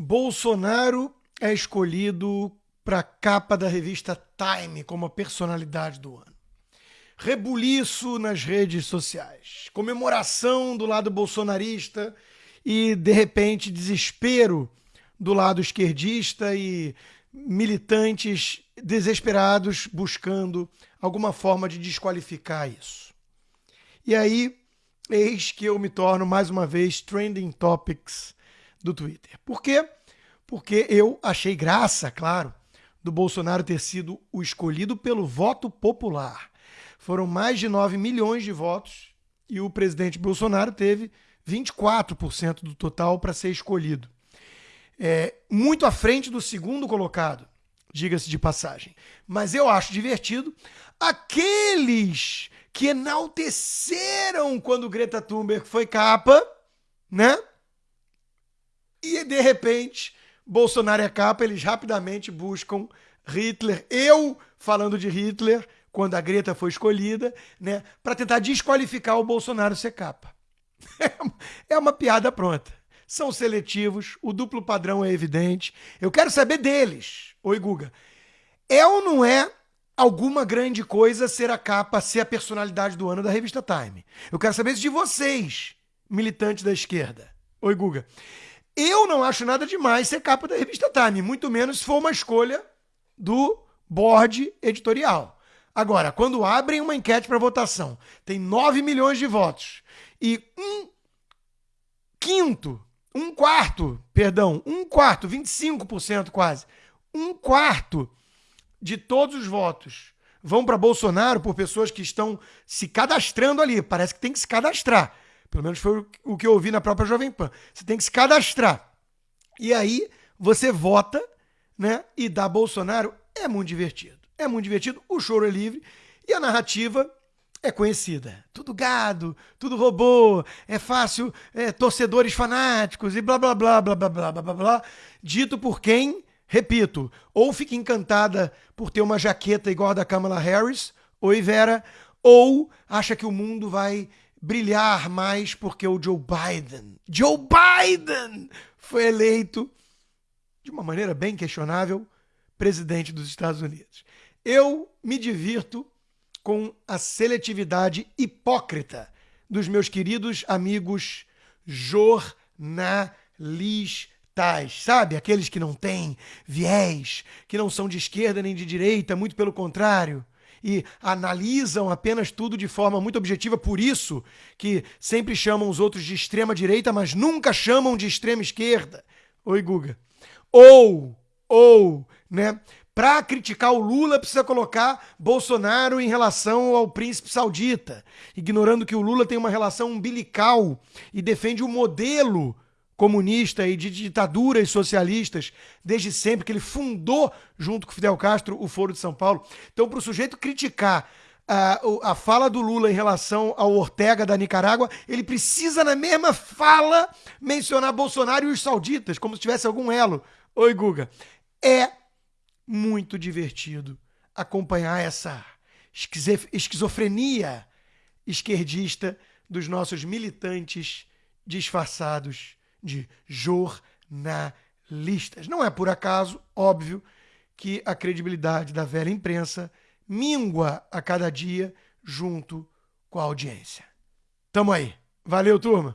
Bolsonaro é escolhido para a capa da revista Time como a personalidade do ano. Rebuliço nas redes sociais, comemoração do lado bolsonarista e, de repente, desespero do lado esquerdista e militantes desesperados buscando alguma forma de desqualificar isso. E aí, eis que eu me torno mais uma vez trending topics do Twitter. Por quê? Porque eu achei graça, claro, do Bolsonaro ter sido o escolhido pelo voto popular. Foram mais de 9 milhões de votos e o presidente Bolsonaro teve 24% do total para ser escolhido. É, muito à frente do segundo colocado, diga-se de passagem. Mas eu acho divertido aqueles que enalteceram quando Greta Thunberg foi capa, né? De repente, Bolsonaro é capa, eles rapidamente buscam Hitler. Eu falando de Hitler quando a Greta foi escolhida, né, para tentar desqualificar o Bolsonaro ser capa. É uma piada pronta. São seletivos, o duplo padrão é evidente. Eu quero saber deles. Oi, Guga. É ou não é alguma grande coisa ser a capa, ser a personalidade do ano da revista Time? Eu quero saber isso de vocês, militantes da esquerda. Oi, Guga. Eu não acho nada demais ser capa da revista Time, muito menos se for uma escolha do board editorial. Agora, quando abrem uma enquete para votação, tem 9 milhões de votos e um quinto, um quarto, perdão, um quarto, 25% quase, um quarto de todos os votos vão para Bolsonaro por pessoas que estão se cadastrando ali. Parece que tem que se cadastrar. Pelo menos foi o que eu ouvi na própria Jovem Pan. Você tem que se cadastrar. E aí você vota, né? E dá Bolsonaro. É muito divertido. É muito divertido. O choro é livre. E a narrativa é conhecida. Tudo gado, tudo robô, é fácil, é, torcedores fanáticos e blá blá blá blá blá blá blá blá. Dito por quem, repito, ou fica encantada por ter uma jaqueta igual a da Kamala Harris, oi Vera, ou acha que o mundo vai brilhar mais porque o Joe Biden, Joe Biden, foi eleito de uma maneira bem questionável presidente dos Estados Unidos. Eu me divirto com a seletividade hipócrita dos meus queridos amigos jornalistas, sabe? Aqueles que não têm viés, que não são de esquerda nem de direita, muito pelo contrário e analisam apenas tudo de forma muito objetiva, por isso que sempre chamam os outros de extrema direita, mas nunca chamam de extrema esquerda. Oi, Guga. Ou, ou, né? Para criticar o Lula, precisa colocar Bolsonaro em relação ao príncipe saudita, ignorando que o Lula tem uma relação umbilical e defende o modelo comunista e de ditaduras socialistas desde sempre, que ele fundou, junto com Fidel Castro, o Foro de São Paulo. Então, para o sujeito criticar a, a fala do Lula em relação ao Ortega da Nicarágua, ele precisa, na mesma fala, mencionar Bolsonaro e os sauditas, como se tivesse algum elo. Oi, Guga. É muito divertido acompanhar essa esquizofrenia esquerdista dos nossos militantes disfarçados de jornalistas. Não é por acaso, óbvio, que a credibilidade da velha imprensa mingua a cada dia junto com a audiência. Tamo aí. Valeu, turma!